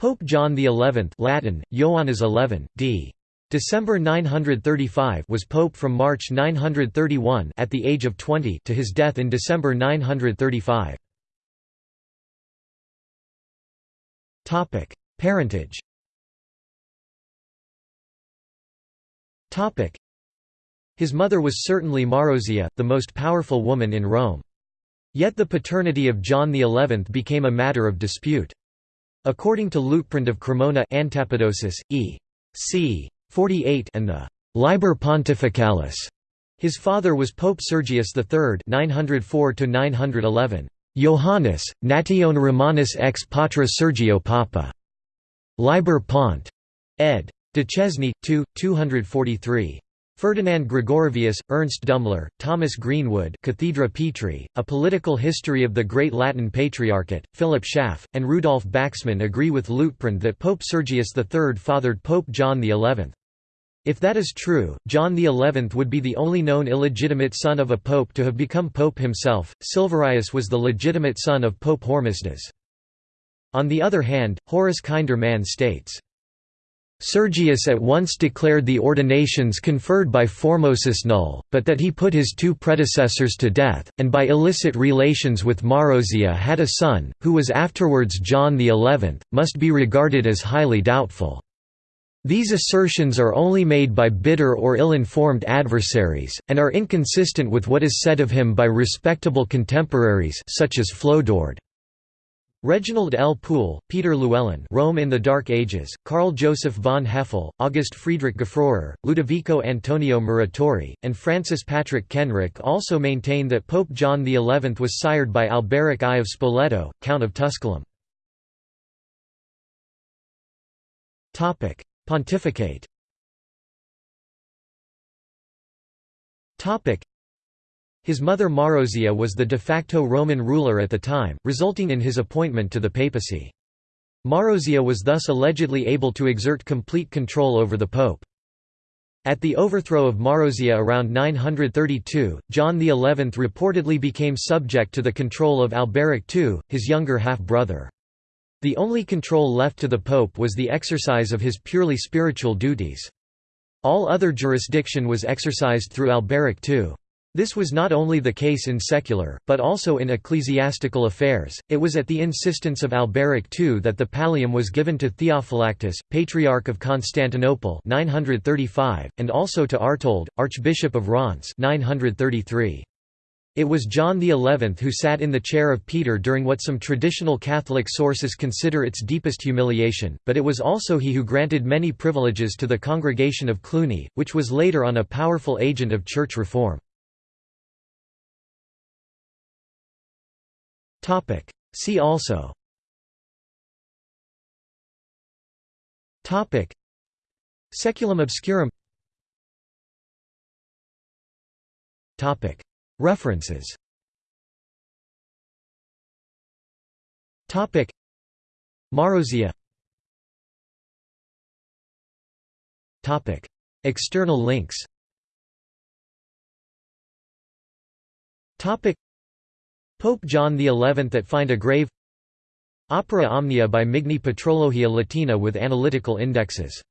Pope John XI Latin, Ioannis XI, d. December 935 was pope from March 931 at the age of 20 to his death in December 935. Topic: Parentage. Topic: His mother was certainly Marozia, the most powerful woman in Rome. Yet the paternity of John XI became a matter of dispute. According to Liutprand of Cremona Antapodosis, e. c. 48 and the Liber Pontificalis. His father was Pope Sergius III 904 911. Johannes, nation Romanus ex patra Sergio Papa. Liber Pont. ed. Duchesne, 2, 243. Ferdinand Gregorovius, Ernst Dummler, Thomas Greenwood Cathedra Petri, A Political History of the Great Latin Patriarchate, Philip Schaff, and Rudolf Baxmann agree with Liutprand that Pope Sergius III fathered Pope John XI. If that is true, John XI would be the only known illegitimate son of a pope to have become pope himself. Silverius was the legitimate son of Pope Hormisdas. On the other hand, Horace Kinder Man states, Sergius at once declared the ordinations conferred by Formosus null, but that he put his two predecessors to death, and by illicit relations with Marozia had a son, who was afterwards John XI, must be regarded as highly doubtful. These assertions are only made by bitter or ill-informed adversaries, and are inconsistent with what is said of him by respectable contemporaries such as Flodoard. Reginald L. Poole, Peter Llewellyn Rome in the Dark Ages, Karl Joseph von Hefele, August Friedrich Gefroer, Ludovico Antonio Muratori, and Francis Patrick Kenrick also maintain that Pope John XI was sired by Alberic I of Spoleto, Count of Tusculum. Pontificate His mother Marozia was the de facto Roman ruler at the time, resulting in his appointment to the papacy. Marozia was thus allegedly able to exert complete control over the pope. At the overthrow of Marozia around 932, John XI reportedly became subject to the control of Alberic II, his younger half-brother. The only control left to the pope was the exercise of his purely spiritual duties. All other jurisdiction was exercised through Alberic II. This was not only the case in secular, but also in ecclesiastical affairs. It was at the insistence of Alberic II that the pallium was given to Theophylactus, Patriarch of Constantinople 935, and also to Artold, Archbishop of Reims 933. It was John XI who sat in the chair of Peter during what some traditional Catholic sources consider its deepest humiliation, but it was also he who granted many privileges to the Congregation of Cluny, which was later on a powerful agent of church reform. See also. Saeculum obscurum. References. Marozia. External links Pope John XI at Find a Grave Opera Omnia by Migne Patrologia Latina with analytical indexes